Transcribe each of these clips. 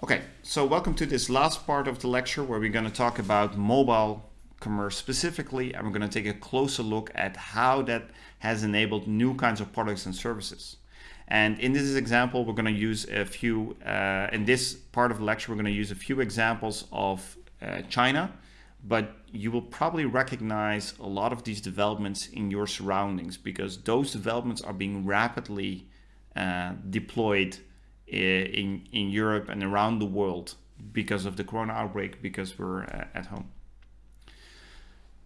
Okay, so welcome to this last part of the lecture where we're going to talk about mobile commerce specifically and we're going to take a closer look at how that has enabled new kinds of products and services. And in this example, we're going to use a few, uh, in this part of the lecture, we're going to use a few examples of uh, China, but you will probably recognize a lot of these developments in your surroundings because those developments are being rapidly uh, deployed in, in Europe and around the world because of the corona outbreak because we're uh, at home.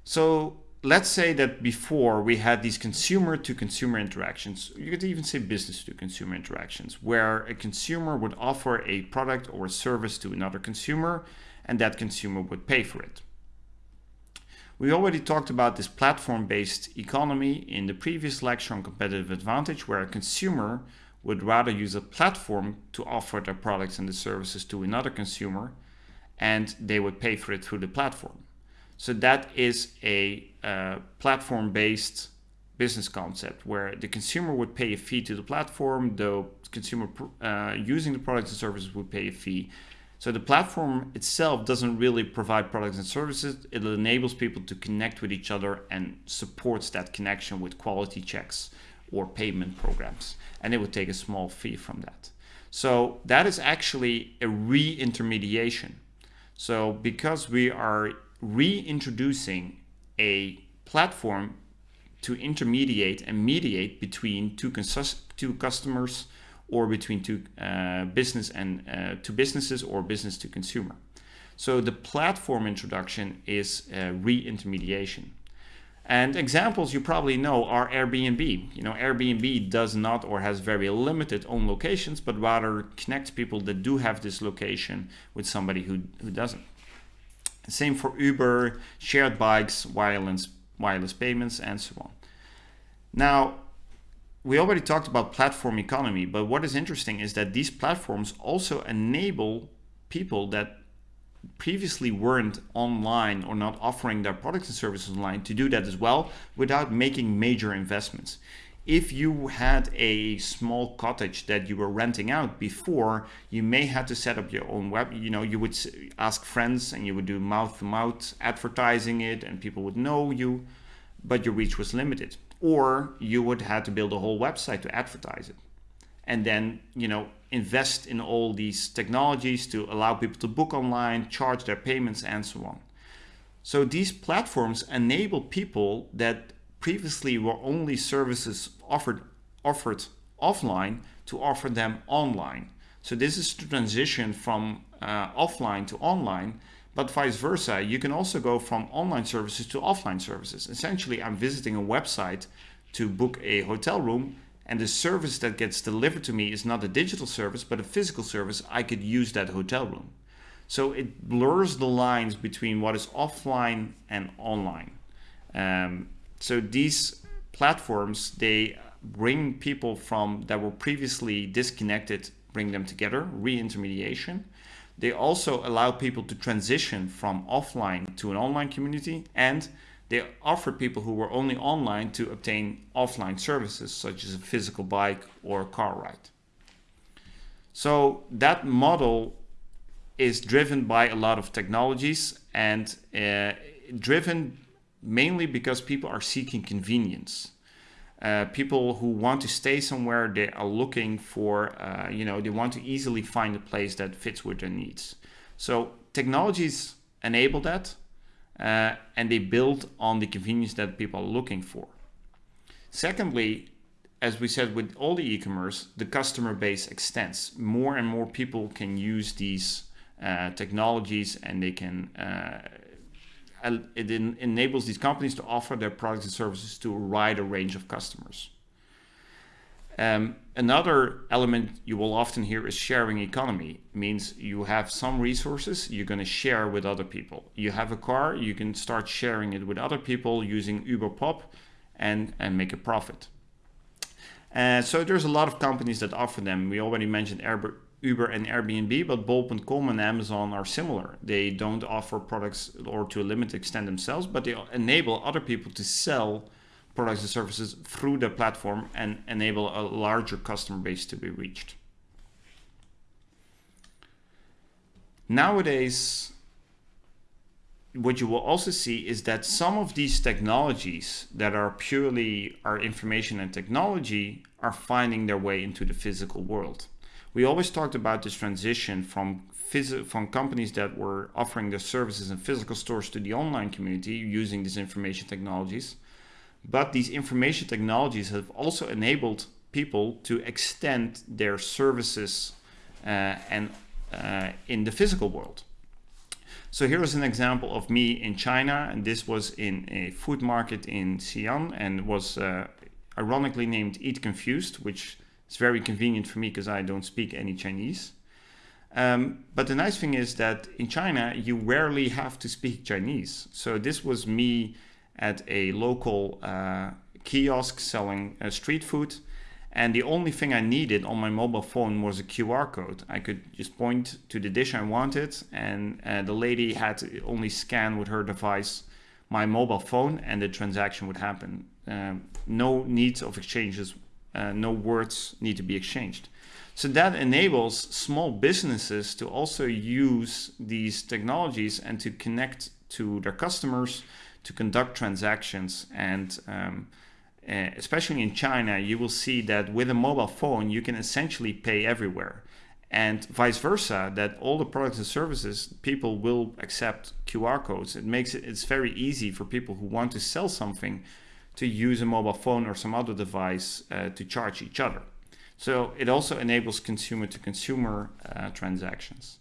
So let's say that before we had these consumer to consumer interactions, you could even say business to consumer interactions, where a consumer would offer a product or a service to another consumer and that consumer would pay for it. We already talked about this platform-based economy in the previous lecture on competitive advantage, where a consumer would rather use a platform to offer their products and the services to another consumer and they would pay for it through the platform. So that is a uh, platform-based business concept where the consumer would pay a fee to the platform, the consumer uh, using the products and services would pay a fee. So the platform itself doesn't really provide products and services. It enables people to connect with each other and supports that connection with quality checks or payment programs. And it would take a small fee from that. So that is actually a re-intermediation. So because we are reintroducing a platform to intermediate and mediate between two, two customers or between two uh, business and uh, two businesses or business to consumer. So the platform introduction is re-intermediation. And examples you probably know are Airbnb. You know, Airbnb does not or has very limited own locations, but rather connects people that do have this location with somebody who, who doesn't. Same for Uber, shared bikes, wireless, wireless payments, and so on. Now, we already talked about platform economy, but what is interesting is that these platforms also enable people that previously weren't online or not offering their products and services online to do that as well without making major investments. If you had a small cottage that you were renting out before, you may have to set up your own web. You know, you would ask friends and you would do mouth to mouth advertising it and people would know you, but your reach was limited. Or you would have to build a whole website to advertise it and then you know invest in all these technologies to allow people to book online, charge their payments and so on. So these platforms enable people that previously were only services offered offered offline to offer them online. So this is the transition from uh, offline to online, but vice versa. You can also go from online services to offline services. Essentially, I'm visiting a website to book a hotel room and the service that gets delivered to me is not a digital service, but a physical service, I could use that hotel room. So it blurs the lines between what is offline and online. Um, so these platforms, they bring people from that were previously disconnected, bring them together, re-intermediation. They also allow people to transition from offline to an online community and they offered people who were only online to obtain offline services such as a physical bike or a car ride. So that model is driven by a lot of technologies and uh, driven mainly because people are seeking convenience. Uh, people who want to stay somewhere, they are looking for, uh, you know, they want to easily find a place that fits with their needs. So technologies enable that uh, and they build on the convenience that people are looking for. Secondly, as we said with all the e-commerce, the customer base extends. More and more people can use these uh, technologies and they can, uh, it enables these companies to offer their products and services to a wider range of customers. Um, another element you will often hear is sharing economy. It means you have some resources you're going to share with other people. You have a car, you can start sharing it with other people using Uber Pop and, and make a profit. Uh, so there's a lot of companies that offer them. We already mentioned Uber and Airbnb, but Bol.com and Amazon are similar. They don't offer products or to a limited extent themselves, but they enable other people to sell products and services through the platform and enable a larger customer base to be reached. nowadays, what you will also see is that some of these technologies that are purely our information and technology are finding their way into the physical world. We always talked about this transition from from companies that were offering their services in physical stores to the online community using these information technologies. But these information technologies have also enabled people to extend their services uh, and uh, in the physical world. So here is an example of me in China, and this was in a food market in Xi'an and was uh, ironically named Eat Confused, which is very convenient for me because I don't speak any Chinese. Um, but the nice thing is that in China, you rarely have to speak Chinese. So this was me at a local uh, kiosk selling uh, street food. And the only thing I needed on my mobile phone was a QR code. I could just point to the dish I wanted, and uh, the lady had to only scan with her device my mobile phone, and the transaction would happen. Um, no needs of exchanges, uh, no words need to be exchanged. So that enables small businesses to also use these technologies and to connect to their customers, to conduct transactions. And um, uh, especially in China, you will see that with a mobile phone, you can essentially pay everywhere. And vice versa, that all the products and services, people will accept QR codes. It makes it, it's very easy for people who want to sell something to use a mobile phone or some other device uh, to charge each other. So it also enables consumer to consumer uh, transactions.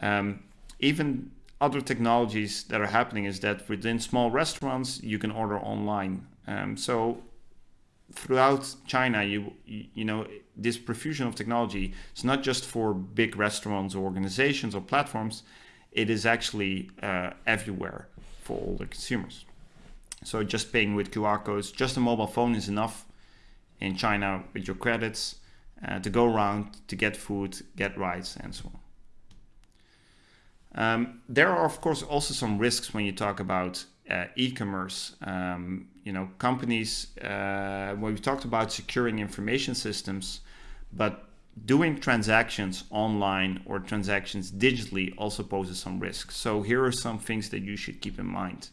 Um, even other technologies that are happening is that within small restaurants, you can order online. Um, so throughout China, you, you know, this profusion of technology is not just for big restaurants or organizations or platforms, it is actually uh, everywhere for all the consumers. So just paying with QR codes, just a mobile phone is enough in China with your credits uh, to go around to get food, get rides, and so on. Um, there are, of course, also some risks when you talk about uh, e-commerce. Um, you know, companies, uh, we talked about securing information systems, but doing transactions online or transactions digitally also poses some risks. So here are some things that you should keep in mind.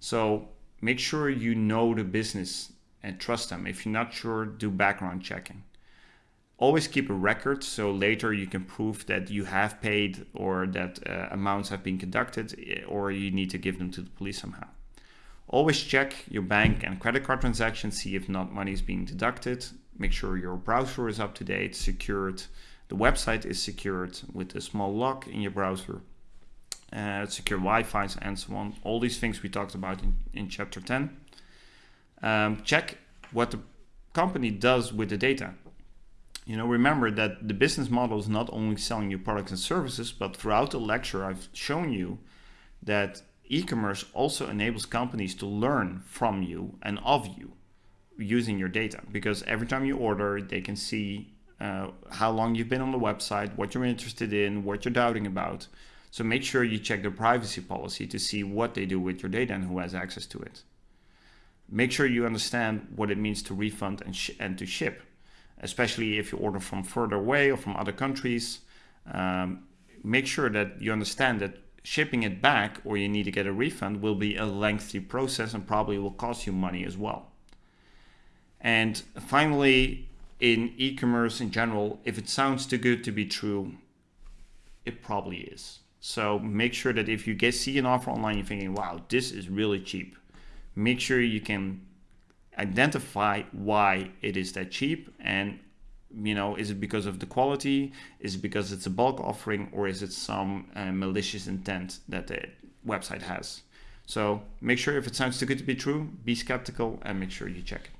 So make sure you know the business and trust them. If you're not sure, do background checking. Always keep a record so later you can prove that you have paid or that uh, amounts have been conducted eh, or you need to give them to the police somehow. Always check your bank and credit card transactions, see if not money is being deducted. Make sure your browser is up to date, secured. The website is secured with a small lock in your browser. Uh, secure Wi-Fi and so on. All these things we talked about in, in chapter 10. Um, check what the company does with the data. You know, remember that the business model is not only selling you products and services, but throughout the lecture, I've shown you that e-commerce also enables companies to learn from you and of you using your data because every time you order, they can see uh, how long you've been on the website, what you're interested in, what you're doubting about. So make sure you check their privacy policy to see what they do with your data and who has access to it. Make sure you understand what it means to refund and, and to ship, especially if you order from further away or from other countries. Um, make sure that you understand that shipping it back or you need to get a refund will be a lengthy process and probably will cost you money as well. And finally, in e-commerce in general, if it sounds too good to be true, it probably is. So make sure that if you get see an offer online, you're thinking, wow, this is really cheap make sure you can identify why it is that cheap and you know is it because of the quality? Is it because it's a bulk offering or is it some uh, malicious intent that the website has? So make sure if it sounds too good to be true be skeptical and make sure you check it